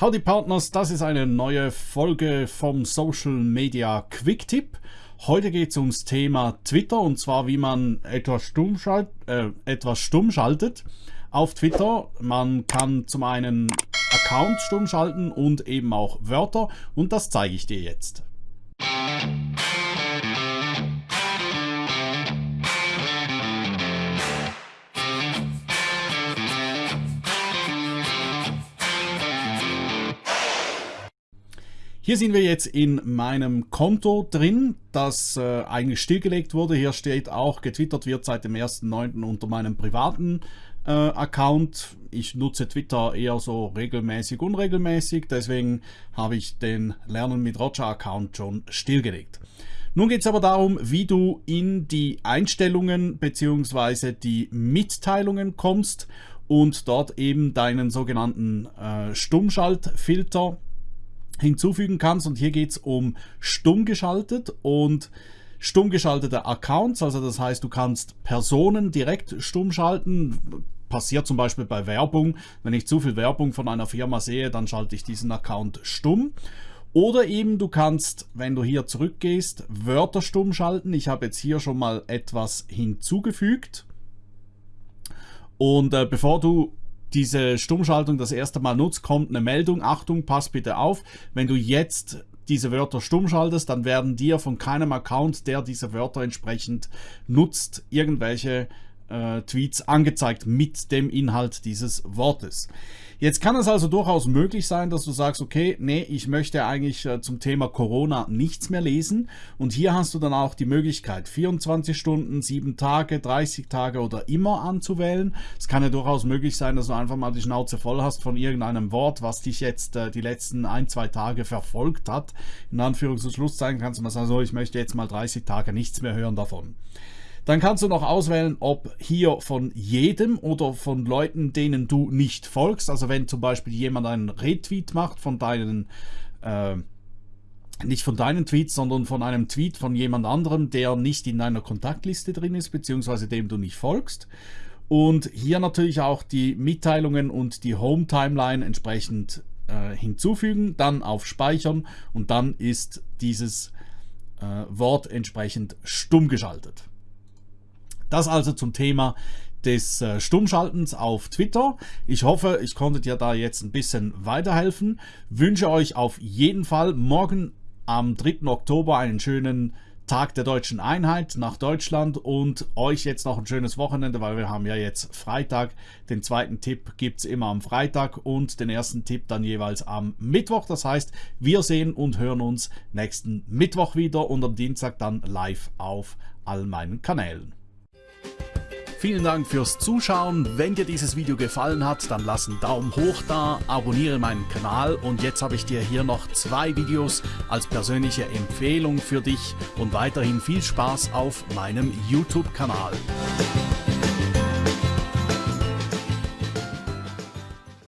Howdy Partners, das ist eine neue Folge vom Social Media Quick Tip. Heute geht es ums Thema Twitter und zwar wie man etwas stumm, schalt, äh, etwas stumm schaltet auf Twitter. Man kann zum einen Accounts stumm schalten und eben auch Wörter und das zeige ich dir jetzt. Hier sind wir jetzt in meinem Konto drin, das äh, eigentlich stillgelegt wurde. Hier steht auch, getwittert wird seit dem 1.9. unter meinem privaten äh, Account. Ich nutze Twitter eher so regelmäßig, unregelmäßig, deswegen habe ich den Lernen mit Roger Account schon stillgelegt. Nun geht es aber darum, wie du in die Einstellungen bzw. die Mitteilungen kommst und dort eben deinen sogenannten äh, Stummschaltfilter hinzufügen kannst. Und hier geht es um stumm geschaltet und stumm geschaltete Accounts. Also das heißt, du kannst Personen direkt stumm schalten. Passiert zum Beispiel bei Werbung. Wenn ich zu viel Werbung von einer Firma sehe, dann schalte ich diesen Account stumm. Oder eben du kannst, wenn du hier zurückgehst, Wörter stumm schalten. Ich habe jetzt hier schon mal etwas hinzugefügt. Und äh, bevor du diese Stummschaltung das erste Mal nutzt, kommt eine Meldung, Achtung, pass bitte auf, wenn du jetzt diese Wörter stumm schaltest, dann werden dir von keinem Account, der diese Wörter entsprechend nutzt, irgendwelche äh, Tweets angezeigt mit dem Inhalt dieses Wortes. Jetzt kann es also durchaus möglich sein, dass du sagst, okay, nee, ich möchte eigentlich äh, zum Thema Corona nichts mehr lesen und hier hast du dann auch die Möglichkeit 24 Stunden, 7 Tage, 30 Tage oder immer anzuwählen. Es kann ja durchaus möglich sein, dass du einfach mal die Schnauze voll hast von irgendeinem Wort, was dich jetzt äh, die letzten ein, zwei Tage verfolgt hat. In Anführungs- und Schlusszeichen kannst du mal sagen, so, ich möchte jetzt mal 30 Tage nichts mehr hören davon. Dann kannst du noch auswählen, ob hier von jedem oder von Leuten, denen du nicht folgst. Also wenn zum Beispiel jemand einen Retweet macht von deinen, äh, nicht von deinen Tweets, sondern von einem Tweet von jemand anderem, der nicht in deiner Kontaktliste drin ist, beziehungsweise dem du nicht folgst. Und hier natürlich auch die Mitteilungen und die Home-Timeline entsprechend äh, hinzufügen, dann auf Speichern und dann ist dieses äh, Wort entsprechend stumm geschaltet. Das also zum Thema des äh, Stummschaltens auf Twitter. Ich hoffe, ich konnte dir da jetzt ein bisschen weiterhelfen. Wünsche euch auf jeden Fall morgen am 3. Oktober einen schönen Tag der deutschen Einheit nach Deutschland und euch jetzt noch ein schönes Wochenende, weil wir haben ja jetzt Freitag. Den zweiten Tipp gibt es immer am Freitag und den ersten Tipp dann jeweils am Mittwoch. Das heißt, wir sehen und hören uns nächsten Mittwoch wieder und am Dienstag dann live auf all meinen Kanälen. Vielen Dank fürs Zuschauen. Wenn dir dieses Video gefallen hat, dann lass einen Daumen hoch da, abonniere meinen Kanal und jetzt habe ich dir hier noch zwei Videos als persönliche Empfehlung für dich und weiterhin viel Spaß auf meinem YouTube-Kanal.